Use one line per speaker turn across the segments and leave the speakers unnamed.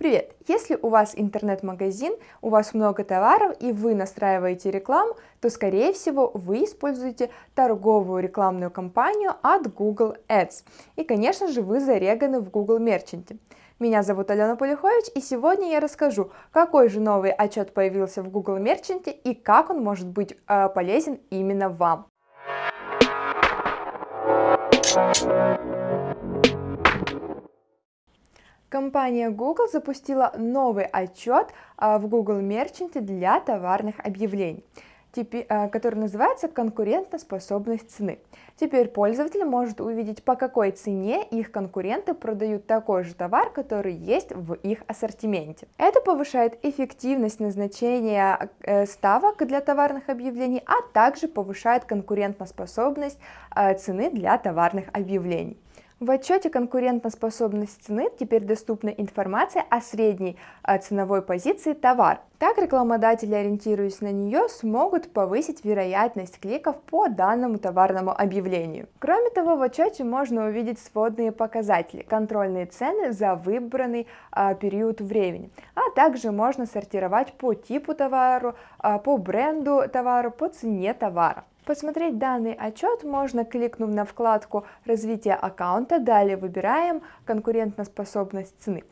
Привет! Если у вас интернет-магазин, у вас много товаров и вы настраиваете рекламу, то скорее всего вы используете торговую рекламную кампанию от Google Ads. И конечно же вы зареганы в Google Merchant. Меня зовут Алена Полюхович и сегодня я расскажу, какой же новый отчет появился в Google Merchant и как он может быть э, полезен именно вам. Компания Google запустила новый отчет а, в Google Merchant для товарных объявлений, а, который называется «Конкурентоспособность цены». Теперь пользователь может увидеть, по какой цене их конкуренты продают такой же товар, который есть в их ассортименте. Это повышает эффективность назначения э, ставок для товарных объявлений, а также повышает конкурентоспособность э, цены для товарных объявлений. В отчете «Конкурентоспособность цены» теперь доступна информация о средней э, ценовой позиции товара. Так рекламодатели, ориентируясь на нее, смогут повысить вероятность кликов по данному товарному объявлению. Кроме того, в отчете можно увидеть сводные показатели, контрольные цены за выбранный а, период времени, а также можно сортировать по типу товара, а, по бренду товара, по цене товара. Посмотреть данный отчет можно, кликнув на вкладку «Развитие аккаунта», далее выбираем «Конкурентоспособность цены»,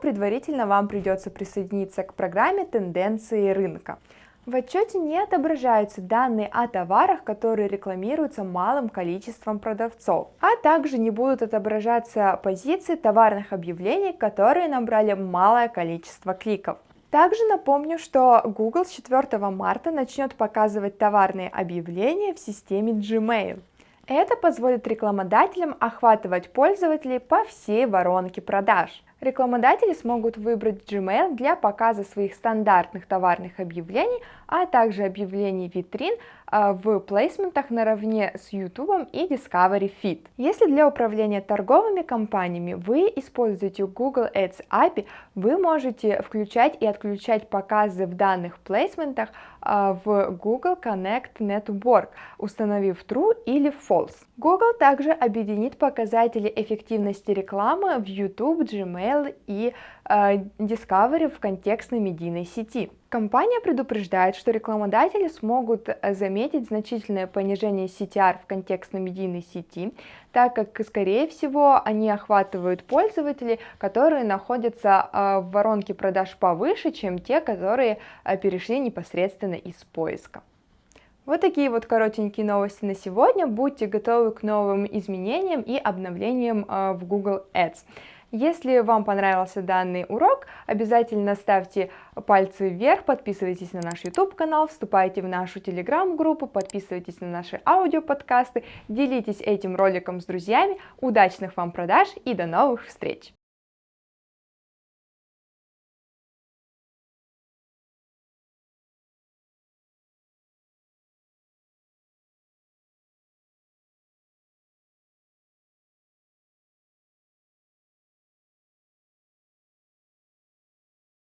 предварительно вам придется присоединиться к программе «Тенденции рынка». В отчете не отображаются данные о товарах, которые рекламируются малым количеством продавцов, а также не будут отображаться позиции товарных объявлений, которые набрали малое количество кликов. Также напомню, что Google с 4 марта начнет показывать товарные объявления в системе Gmail. Это позволит рекламодателям охватывать пользователей по всей воронке продаж. Рекламодатели смогут выбрать Gmail для показа своих стандартных товарных объявлений, а также объявлений витрин а, в плейсментах наравне с YouTube и Discovery Feed. Если для управления торговыми компаниями вы используете Google Ads API, вы можете включать и отключать показы в данных плейсментах а, в Google Connect Network, установив True или False. Google также объединит показатели эффективности рекламы в YouTube, Gmail и э, Discovery в контекстной медийной сети. Компания предупреждает, что рекламодатели смогут э, заметить значительное понижение CTR в контекстно-медийной сети, так как, скорее всего, они охватывают пользователей, которые находятся э, в воронке продаж повыше, чем те, которые перешли непосредственно из поиска. Вот такие вот коротенькие новости на сегодня. Будьте готовы к новым изменениям и обновлениям в Google Ads. Если вам понравился данный урок, обязательно ставьте пальцы вверх, подписывайтесь на наш YouTube канал, вступайте в нашу телеграм-группу, подписывайтесь на наши аудиоподкасты, делитесь этим роликом с друзьями, удачных вам продаж и до новых встреч!